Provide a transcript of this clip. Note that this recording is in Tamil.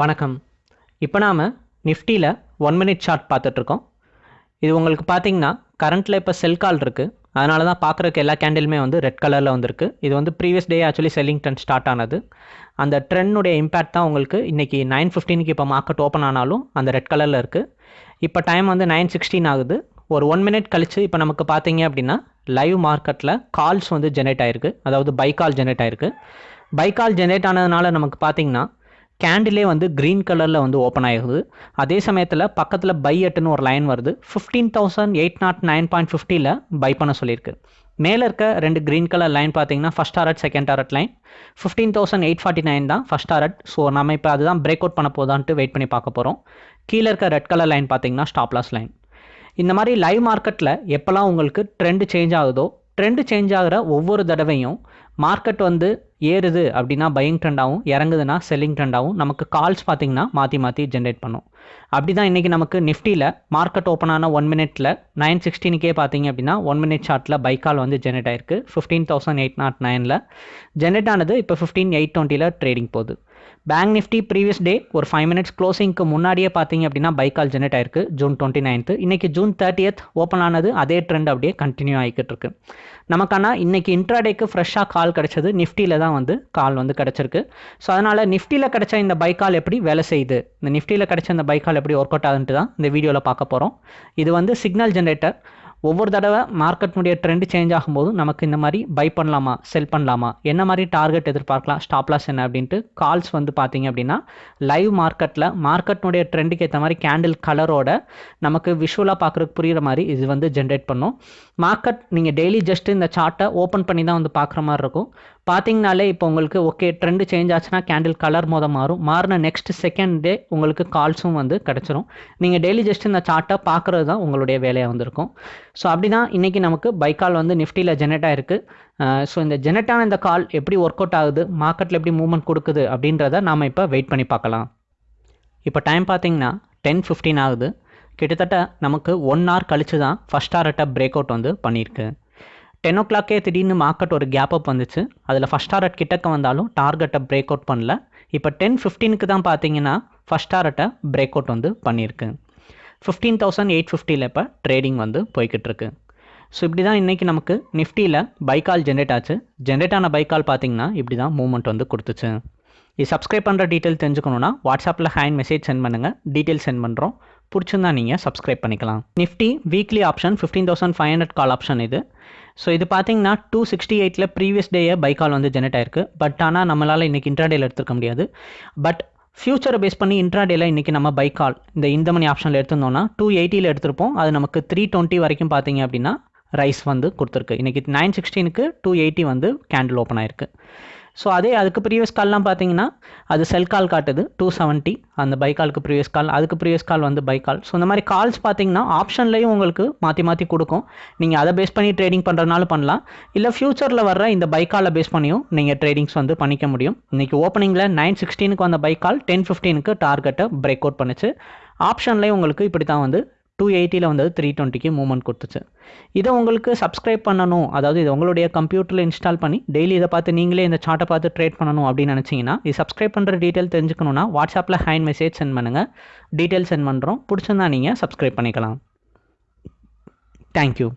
வணக்கம். இப்போ நாம் நிஃப்டியில் ஒன் மினிட் சார்ட் பார்த்துட்ருக்கோம். இது உங்களுக்கு பார்த்தீங்கன்னா கரண்ட்டில் இப்போ செல் கால் இருக்குது அதனால தான் பார்க்குறக்கு எல்லா கேண்டிலுமே வந்து ரெட் கலரில் வந்திருக்கு. இது வந்து previous day actually selling trend start ஆனது. அந்த ட்ரெண்டுடைய இம்பேக்ட் தான் உங்களுக்கு இன்றைக்கி நைன் ஃபிஃப்டீனுக்கு இப்போ மார்க்கெட் ஓப்பன் ஆனாலும் அந்த ரெட் கலரில் இருக்குது இப்போ டைம் வந்து நைன் சிக்ஸ்டீன் ஆகுது. ஒரு ஒன் மினிட் கழித்து இப்போ நமக்கு பார்த்தீங்க அப்படின்னா லைவ் மார்க்கெட்டில் கால்ஸ் வந்து ஜெனரேட் ஆகிருக்கு அதாவது பை கால் ஜெனரேட் ஆகிருக்கு பை கால் ஜெனரேட் ஆனதுனால நமக்கு பார்த்தீங்கன்னா கேண்டிலே வந்து க்ரீன் கலரில் வந்து ஓப்பன் ஆகுது அதே சமயத்தில் பக்கத்தில் பை எட்டுன்னு ஒரு லைன் வருது. Fifteen thousand eight nought nine point ஃபிஃப்டியில் பை பண்ண சொல்லியிருக்கு. மேலே இருக்க ரெண்டு க்ரீன் கலர் லைன் பார்த்தீங்கன்னா first target second target line fifteen thousand eight forty nine தான் ஃபஸ்ட் டாரட் ஸோ நம்ம இப்போ அதுதான் பிரேக் அவுட் பண்ண போதான்ட்டு வெயிட் பண்ணி பார்க்க போகிறோம் கீழே இருக்க ரெட் கலர் லைன் பார்த்தீங்கன்னா ஸ்டாப்லாஸ் லைன் இந்த மாதிரி லைவ் மார்க்கெட்டில் எப்போல்லாம் உங்களுக்கு ட்ரெண்டு சேஞ்ச் ஆகுதோ ட்ரெண்டு சேஞ்ச் ஆகிற ஒவ்வொரு தடவையும் மார்க்கெட் வந்து ஏறுது அப்படின்னா பையிங் ட்ரெண்டாகவும் இறங்குதுன்னா செல்லிங் ட்ரெண்டாகவும் நமக்கு கால்ஸ் பார்த்திங்கன்னா மாற்றி மாற்றி ஜென்ரேட் பண்ணும். அப்படி தான் இன்றைக்கி நமக்கு நிஃப்டியில் மார்க்கெட் ஓப்பன் ஆன ஒன் மினிட்ல நைன் சிக்ஸ்டீனுக்கே பார்த்தீங்க அப்படின்னா ஒன் மினிட் சார்ட்டில் கால் வந்து ஜென்ரேட் ஆயிருக்கு. ஃபிஃப்டீன் தௌசண்ட் எயிட் நாட் நைனில் ஜென்ரேட் ஆனது இப்போ ஃபிஃப்டீன் எயிட் டுவெண்ட்டியில் ட்ரேடிங் போகுது. பேங்க் நிஃப்டி ப்ரீவியஸ் டே ஒரு ஃபைவ் மினிட்ஸ் க்ளோசிங்க்கு முன்னாடியே பார்த்தீங்க அப்படின்னா பைக்கால் ஜெனரேட் ஆயிருக்கு. ஜூன் டுவெண்ட்டி நைன்த்து இன்றைக்கி ஜூன் தேர்ட்டியத் ஓப்பன் ஆனது அதே ட்ரெண்ட் அப்படியே கண்டினியூ ஆகிக்கிட்டு இருக்கு. நமக்கான இன்றைக்கி இன்ட்ராடேக்கு ஃப்ரெஷ்ஷாக கால் கிடச்சது நிஃப்டியில் தான் வந்து கால் வந்து கிடச்சிருக்கு. ஸோ அதனால் நிஃப்டியில் கிடச்ச இந்த பைக்கால் எப்படி வேலை செய்யுது? இந்த நிஃப்டியில் கிடச்ச இந்த பைக்கால் எப்படி ஒர்க் அவுட் ஆகுதுன்ட்டு தான் இந்த வீடியோவில் பார்க்க போகிறோம் இது வந்து சிக்னல் ஜென்ரேட்டர் ஒவ்வொரு தடவை மார்க்கெட்னுடைய ட்ரெண்ட் சேஞ்ச் ஆகும்போது நமக்கு இந்த மாதிரி பை பண்ணலாமா செல் பண்ணலாமா என்ன மாதிரி டார்கெட் எதிர்பார்க்கலாம் ஸ்டாப் லாஸ் என்ன அப்படின்ட்டு கால்ஸ் வந்து பார்த்தீங்க அப்படின்னா லைவ் மார்க்கெட்டில் மார்க்கெட்னுடைய ட்ரெண்டுக்கு ஏற்ற மாதிரி கேண்டில் கலரோட நமக்கு விஷுவலாக பார்க்குறதுக்கு புரிகிற மாதிரி இது வந்து ஜென்ரேட் பண்ணும். மார்க்கெட் நீங்கள் டெய்லி ஜஸ்ட் இந்த சார்ட்டை ஓப்பன் பண்ணி தான் வந்து பார்க்குற மாதிரி இருக்கும். பார்த்தீங்கனாலே இப்போ உங்களுக்கு ஓகே ட்ரெண்டு சேஞ்ச் ஆச்சுன்னா கேண்டில் கலர் மோத மாறும். மாறின நெக்ஸ்ட் செகண்ட் டே உங்களுக்கு கால்ஸும் வந்து கிடச்சிரும். நீங்கள் டெய்லி ஜஸ்ட் இந்த சார்ட்டை பார்க்குறது தான் உங்களுடைய வேலையாக வந்திருக்கும். ஸோ அப்படி தான் இன்றைக்கி நமக்கு பைக்கால் வந்து நிஃப்டியில் ஜெனரேட் ஆயிருக்கு. ஸோ இந்த ஜெனரேட்டான இந்த கால் எப்படி ஒர்க் அவுட் ஆகுது மார்க்கெட்டில் எப்படி மூவ்மெண்ட் கொடுக்குது அப்படின்றத நாம் இப்போ வெயிட் பண்ணி பார்க்கலாம். இப்போ டைம் பார்த்தீங்கன்னா டென் ஃபிஃப்டீன் ஆகுது. கிட்டத்தட்ட நமக்கு ஒன் ஹவர் கழிச்சு தான் ஃபஸ்ட் ஹார்ட்டை பிரேக் அவுட் வந்து பண்ணியிருக்கு. டென் ஓ கிளாக்கே திடீர்னு மார்க்கெட் ஒரு கேப் அப் வந்துச்சு. அதில் ஃபஸ்ட் டாரட் கிட்டக்க வந்தாலும் டார்கெட்டை பிரேக் அவுட் பண்ணல. இப்போ டென் ஃபிஃப்டீனுக்கு தான் பார்த்தீங்கன்னா ஃபஸ்ட் டாரட்டை பிரேக் அவுட் வந்து பண்ணியிருக்கு ஃபிஃப்டீன் தௌசண்ட் எயிட் ஃபிஃப்டியில் இப்போ ட்ரேடிங் வந்து போய்கிட்டு இருக்கு ஸோ இப்படி தான் இன்றைக்கி நமக்கு நிஃப்டியில் பைக்கால் ஜென்ரேட் ஆச்சு. ஜென்ரேட் ஆன பைக்கால் பார்த்தீங்கன்னா இப்படி தான் மூவ்மெண்ட் வந்து கொடுத்துச்சு. இது சப்ஸ்கிரைப் பண்ணுற டீட்டெயில் தெரிஞ்சுக்கணுன்னா வாட்ஸ்அப்பில் ஹேண்ட் மெசேஜ் சென்ட் பண்ணுங்கள் டீட்டெயில் சென்ட் பண்ணுறோம் பிடிச்சிருந்தா நீங்கள் சப்ஸ்கிரைப் பண்ணிக்கலாம். Nifty weekly option fifteen thousand five hundred call option இது. ஸோ இது பார்த்தீங்கன்னா டூ சிக்ஸ்டி எயிட்டில் ப்ரீவியஸ் டேயே பை கால் வந்து ஜெனரேட் ஆயிருக்கு. பட் ஆனால் நம்மளால் இன்றைக்கி இன்ட்ராடேயில் எடுத்துக்க முடியாது. பட் ஃபியூச்சரை பேஸ் பண்ணி இன்ட்ராடேல இன்றைக்கி நம்ம பை கால் இந்த இந்த மணி ஆப்ஷனில் எடுத்திருந்தோம்னா டூ எயிட்டியில் எடுத்திருப்போம். அது நமக்கு த்ரீ டுவெண்ட்டி வரைக்கும் பார்த்தீங்க அப்படின்னா ரைஸ் வந்து கொடுத்துருக்கு. இன்றைக்கி நைன் சிக்ஸ்டீனுக்கு டூ எயிட்டி வந்து கேண்டில் ஓப்பன் ஆயிருக்கு. ஸோ அதே அதுக்கு ப்ரீவியஸ் கால்லாம் பார்த்தீங்கன்னா அது செல் கால் காட்டுது டூ செவன்ட்டி அந்த பை காலுக்கு ப்ரீவியஸ் கால் அதுக்கு ப்ரீவியஸ் கால் வந்து பை கால் ஸோ இந்த மாதிரி கால்ஸ் பார்த்தீங்கன்னா ஆப்ஷன்லேயும் உங்களுக்கு மாற்றி மாற்றி கொடுக்கும். நீங்கள் அதை பேஸ் பண்ணி ட்ரேடிங் பண்ணுறதுனால பண்ணலாம். இல்லை ஃப்யூச்சரில் வர்ற இந்த பை காலை பேஸ் பண்ணியும் நீங்கள் ட்ரேடிங்ஸ் வந்து பண்ணிக்க முடியும். இன்றைக்கி ஓப்பனிங்கில் நைன் சிக்ஸ்டீனுக்கு வந்த பை கால் டென் ஃபிஃப்டீனுக்கு டார்கெட்டை பிரேக் அவுட் பண்ணுச்சு ஆப்ஷன்லேயும் உங்களுக்கு இப்படி தான் வந்து டூ எயிட்டியில் வந்தது த்ரீ டுவெண்ட்டிக்கு மூவ்மெண்ட் கொடுத்துச்சு. இதை உங்களுக்கு சப்ஸ்கிரைப் பண்ணணும். அதாவது இது உங்களுடைய கம்ப்யூட்டரில் இன்ஸ்டால் பண்ணி டெய்லி இதை பார்த்து நீங்களே இந்த சார்ட்டை பார்த்து ட்ரேட் பண்ணணும் அப்படின்னு நினச்சிங்கன்னா இது சப்ஸ்கிரைப் பண்ணுற டீட்டெயில் தெரிஞ்சுக்கணுன்னா வாட்ஸ்அப்பில் ஹேண்ட் மெசேஜ் சென்ட் பண்ணுங்கள் டீட்டெயில் சென்ட் பண்ணுறோம் பிடிச்சிருந்தா நீங்கள் சப்ஸ்கிரைப் பண்ணிக்கலாம். தேங்க்யூ